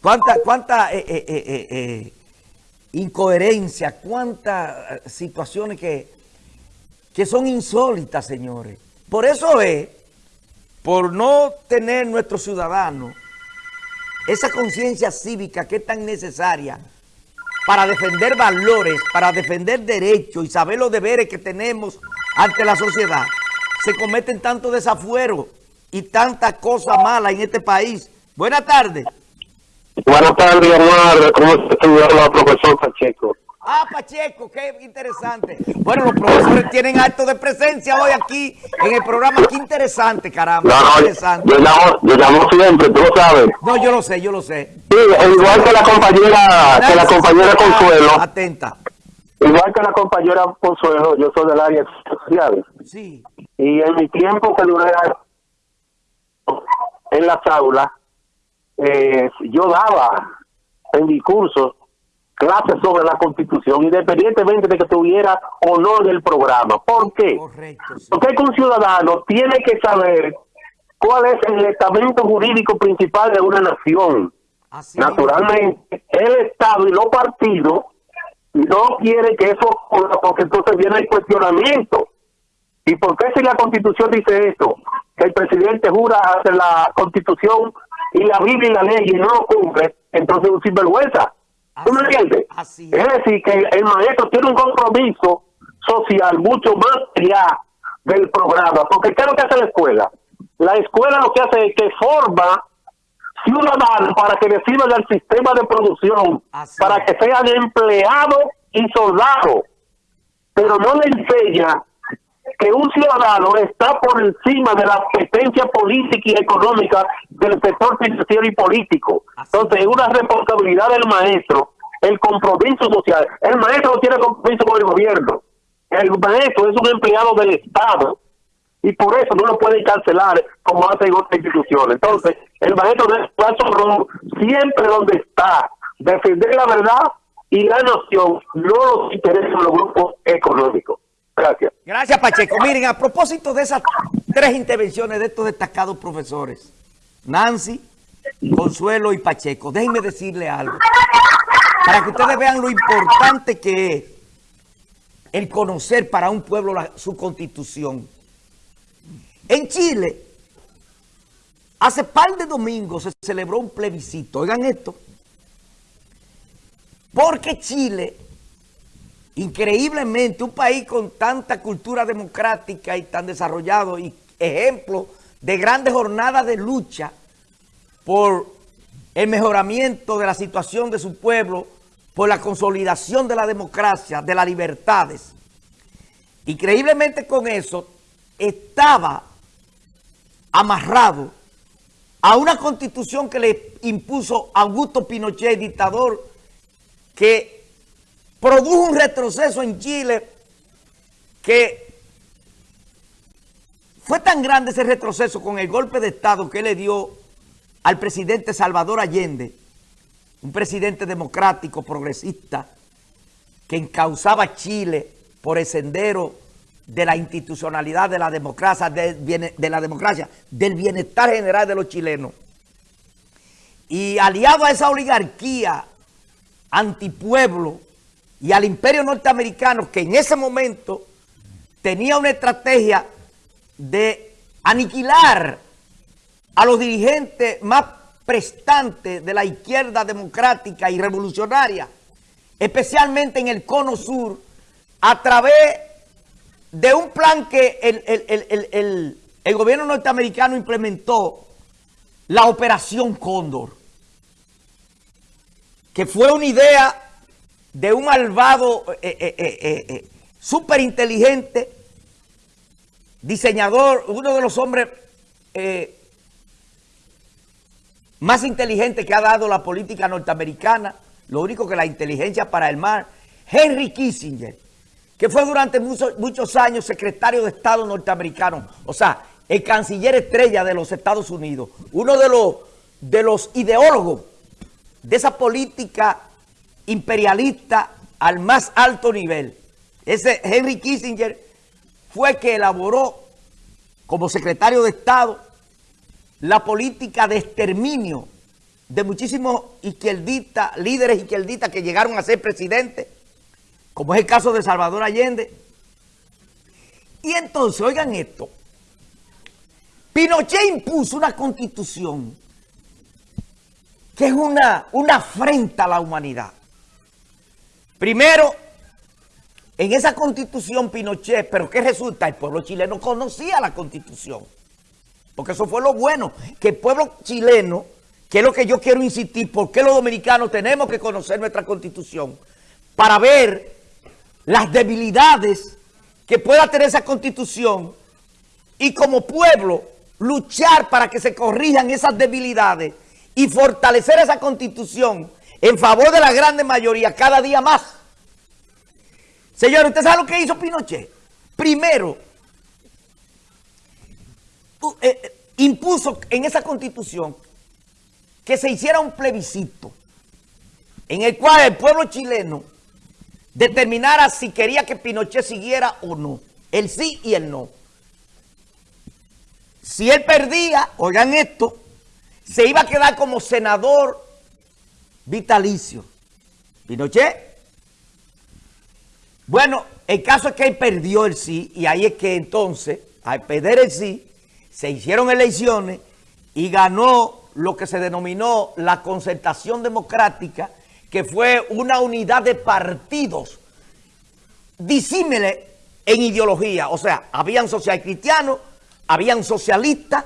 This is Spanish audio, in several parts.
Cuánta, cuánta eh, eh, eh, incoherencia, cuántas situaciones que, que son insólitas, señores. Por eso es, por no tener nuestros ciudadanos esa conciencia cívica que es tan necesaria para defender valores, para defender derechos y saber los deberes que tenemos ante la sociedad, se cometen tanto desafuero y tantas cosas malas en este país. Buenas tardes. Buenas tardes, Omar. ¿Cómo se profesor Pacheco? Ah, Pacheco, qué interesante. Bueno, los profesores tienen acto de presencia hoy aquí en el programa. Qué interesante, caramba. No, no, interesante. Yo, llamo, yo llamo siempre, tú lo sabes. No, yo lo sé, yo lo sé. Sí, igual que la compañera, que la compañera Consuelo. Atenta. Igual que la compañera Consuelo, yo soy del área social. Sí. Y en mi tiempo que duré en las aulas, eh, yo daba en mi curso clases sobre la Constitución, independientemente de que tuviera o no en el programa. ¿Por qué? Correcto, sí. Porque un ciudadano tiene que saber cuál es el estamento jurídico principal de una nación. Así Naturalmente, el Estado y los partidos no quieren que eso ocurra porque entonces viene el cuestionamiento. ¿Y por qué si la Constitución dice esto? Que el presidente jura hacer la Constitución y la Biblia y la ley y no lo cumple, entonces es un sinvergüenza. ¿Tú me entiendes? así es decir, que el maestro tiene un compromiso social mucho más allá del programa. Porque ¿qué es lo que hace la escuela? La escuela lo que hace es que forma ciudadanos para que reciban el sistema de producción, Así para que sean empleados y soldados. Pero no le enseña que un ciudadano está por encima de la competencia política y económica del sector financiero y político. Entonces, es una responsabilidad del maestro, el compromiso social. El maestro no tiene compromiso con el gobierno. El maestro es un empleado del Estado y por eso no lo pueden cancelar como hacen otras instituciones. Entonces, el maestro debe rol siempre donde está, defender la verdad y la nación, no los intereses de los grupos económicos. Gracias. Gracias, Pacheco. Miren, a propósito de esas tres intervenciones de estos destacados profesores, Nancy, Consuelo y Pacheco, déjenme decirle algo. Para que ustedes vean lo importante que es el conocer para un pueblo su constitución. En Chile, hace par de domingos se celebró un plebiscito. Oigan esto. Porque Chile increíblemente un país con tanta cultura democrática y tan desarrollado y ejemplo de grandes jornadas de lucha por el mejoramiento de la situación de su pueblo, por la consolidación de la democracia, de las libertades. Increíblemente con eso estaba amarrado a una constitución que le impuso Augusto Pinochet, dictador, que produjo un retroceso en Chile que fue tan grande ese retroceso con el golpe de Estado que le dio al presidente Salvador Allende, un presidente democrático, progresista, que encauzaba Chile por el sendero de la institucionalidad de la democracia, de la democracia, del bienestar general de los chilenos. Y aliado a esa oligarquía antipueblo y al imperio norteamericano que en ese momento tenía una estrategia de aniquilar a los dirigentes más prestantes de la izquierda democrática y revolucionaria, especialmente en el cono sur, a través de un plan que el, gobierno norteamericano implementó, la Operación Cóndor que fue una idea de un malvado, eh, eh, eh, eh, eh, súper inteligente, diseñador, uno de los hombres más inteligentes que ha dado la política norteamericana, lo único que la inteligencia para el mar, Henry Kissinger, que fue durante muchos, muchos años secretario de Estado norteamericano, o sea, el canciller estrella de los Estados Unidos, uno de los, de los ideólogos de esa política imperialista al más alto nivel. Ese Henry Kissinger fue que elaboró como secretario de Estado la política de exterminio de muchísimos izquierdistas, líderes izquierdistas que llegaron a ser presidentes, como es el caso de Salvador Allende. Y entonces, oigan esto, Pinochet impuso una constitución que es una, una afrenta a la humanidad. Primero, en esa constitución Pinochet, pero ¿qué resulta? El pueblo chileno conocía la constitución. Porque eso fue lo bueno, que el pueblo chileno, que es lo que yo quiero insistir, porque los dominicanos tenemos que conocer nuestra constitución para ver las debilidades que pueda tener esa constitución y como pueblo luchar para que se corrijan esas debilidades y fortalecer esa constitución en favor de la grande mayoría cada día más. Señor, ¿usted sabe lo que hizo Pinochet? Primero, eh, eh, impuso en esa constitución que se hiciera un plebiscito en el cual el pueblo chileno determinara si quería que Pinochet siguiera o no, el sí y el no. Si él perdía, oigan esto, se iba a quedar como senador vitalicio. Pinochet. Bueno, el caso es que él perdió el sí y ahí es que entonces, al perder el sí, se hicieron elecciones y ganó lo que se denominó la concertación democrática, que fue una unidad de partidos disímiles en ideología. O sea, habían social cristianos, habían socialistas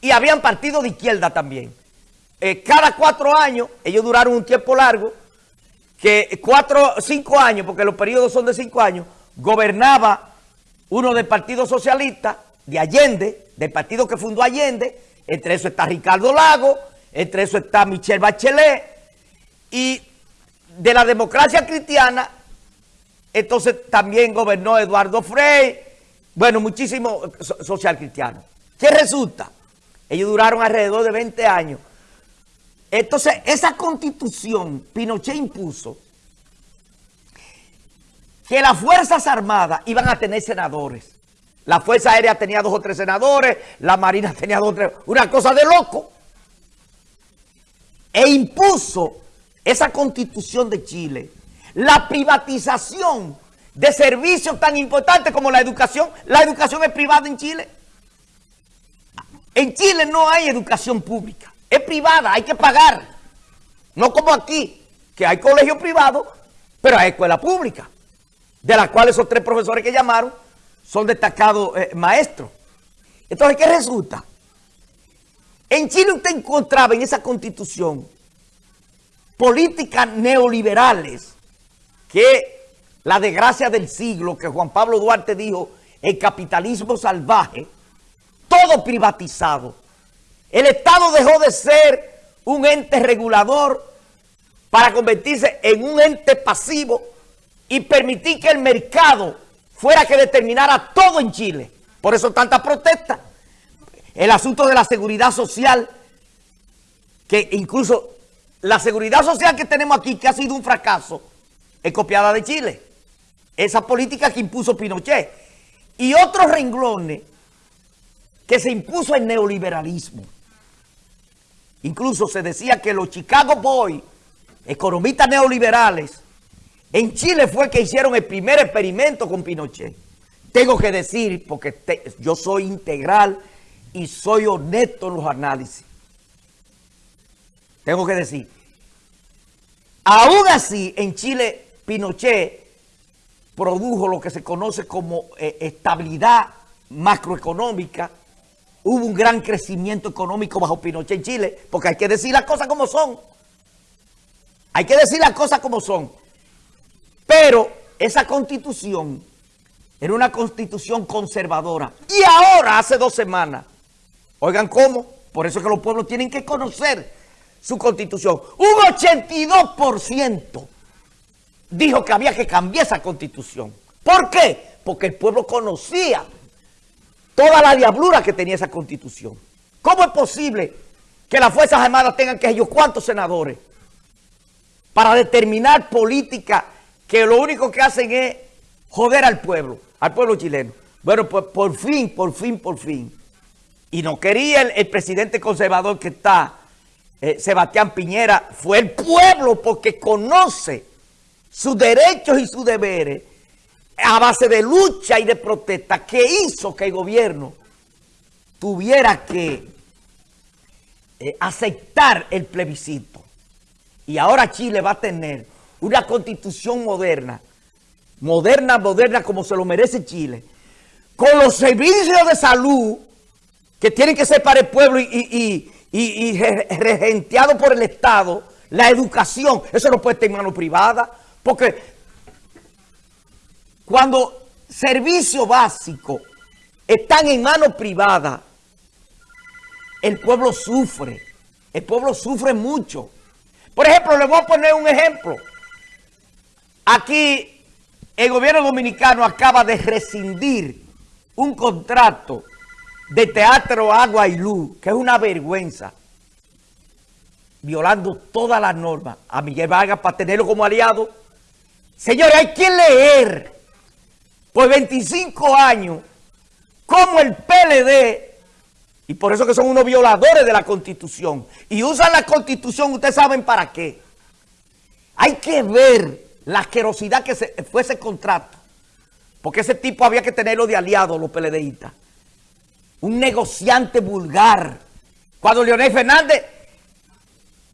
y habían partidos de izquierda también. Eh, cada cuatro años, ellos duraron un tiempo largo, que cuatro, cinco años, porque los periodos son de cinco años, gobernaba uno del Partido Socialista, de Allende, del partido que fundó Allende, entre eso está Ricardo Lago, entre eso está Michelle Bachelet, y de la democracia cristiana, entonces también gobernó Eduardo Frey, bueno, muchísimos social cristianos. ¿Qué resulta? Ellos duraron alrededor de 20 años. Entonces, esa constitución Pinochet impuso que las Fuerzas Armadas iban a tener senadores. La Fuerza Aérea tenía dos o tres senadores, la Marina tenía dos o tres, una cosa de loco. E impuso esa constitución de Chile, la privatización de servicios tan importantes como la educación. La educación es privada en Chile. En Chile no hay educación pública, es privada, hay que pagar. No como aquí, que hay colegios privados, pero hay escuela pública, de las cuales esos tres profesores que llamaron son destacados eh, maestros. Entonces, ¿qué resulta? En Chile usted encontraba en esa constitución políticas neoliberales que la desgracia del siglo que Juan Pablo Duarte dijo, el capitalismo salvaje, todo privatizado. El Estado dejó de ser un ente regulador para convertirse en un ente pasivo y permitir que el mercado fuera que determinara todo en Chile. Por eso tanta protesta. El asunto de la seguridad social, que incluso la seguridad social que tenemos aquí, que ha sido un fracaso, es copiada de Chile. Esa política que impuso Pinochet. Y otros renglones que se impuso el neoliberalismo. Incluso se decía que los Chicago Boys, economistas neoliberales, en Chile fue que hicieron el primer experimento con Pinochet. Tengo que decir, porque yo soy integral y soy honesto en los análisis. Tengo que decir, aún así en Chile Pinochet produjo lo que se conoce como eh, estabilidad macroeconómica. Hubo un gran crecimiento económico bajo Pinochet en Chile, porque hay que decir las cosas como son. Hay que decir las cosas como son. Pero esa constitución era una constitución conservadora. Y ahora, hace dos semanas, oigan cómo, por eso es que los pueblos tienen que conocer su constitución. Un 82% dijo que había que cambiar esa constitución. ¿Por qué? Porque el pueblo conocía toda la diablura que tenía esa constitución. ¿Cómo es posible que las Fuerzas Armadas tengan que ellos cuántos senadores para determinar política que lo único que hacen es joder al pueblo, al pueblo chileno. Bueno, pues por fin, por fin, por fin. Y no quería el, presidente conservador que está eh, Sebastián Piñera, fue el pueblo porque conoce sus derechos y sus deberes a base de lucha y de protesta que hizo que el gobierno tuviera que eh, aceptar el plebiscito. Y ahora Chile va a tener una constitución moderna, moderna, moderna como se lo merece Chile, con los servicios de salud que tienen que ser para el pueblo y, regenteado por el Estado, la educación, eso no puede estar en mano privada, porque cuando servicios básicos están en manos privadas, el pueblo sufre. El pueblo sufre mucho. Por ejemplo, le voy a poner un ejemplo. Aquí el gobierno dominicano acaba de rescindir un contrato de Teatro Agua y Luz, que es una vergüenza, violando todas las normas a Miguel Vargas para tenerlo como aliado. Señores, hay que leer por 25 años cómo el PLD y por eso que son unos violadores de la Constitución. Y usan la Constitución, ustedes saben para qué. Hay que ver la asquerosidad que fue ese contrato. Porque ese tipo había que tenerlo de aliado, los PLDistas. Un negociante vulgar. Cuando Leonel Fernández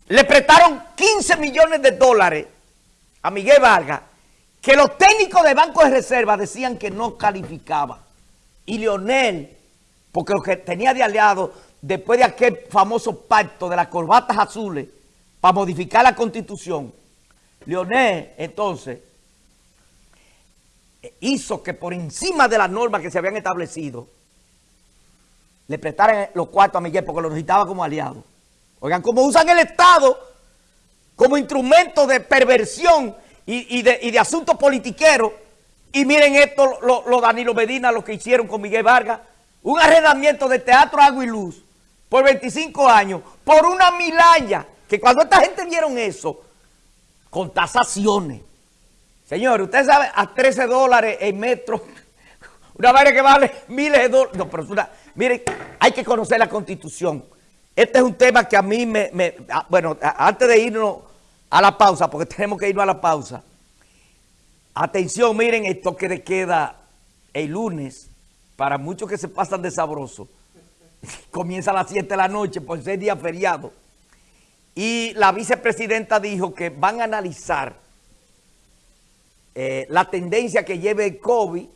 le prestaron 15 millones de dólares a Miguel Vargas, que los técnicos de Banco de Reserva decían que no calificaba. Y Leonel porque lo que tenía de aliado, después de aquel famoso pacto de las corbatas azules, para modificar la constitución, Leonel, entonces, hizo que por encima de las normas que se habían establecido, le prestaran los cuartos a Miguel porque lo necesitaba como aliado. Oigan, cómo usan el Estado como instrumento de perversión y, de, asuntos politiqueros. Y miren esto, lo Danilo Medina, lo que hicieron con Miguel Vargas, un arrendamiento de Teatro Agua y Luz por 25 años, por una milaya, que cuando esta gente vieron eso, con tasaciones. Señores, usted sabe, a 13 dólares el metro, una vaina que vale miles de dólares. No, pero es una, miren, hay que conocer la Constitución. Este es un tema que a mí me, me bueno, antes de irnos a la pausa, porque tenemos que irnos a la pausa. Atención, miren el toque de queda el lunes para muchos que se pasan de sabroso, comienza a las 7 de la noche por ser día feriado. Y la vicepresidenta dijo que van a analizar eh, la tendencia que lleve el COVID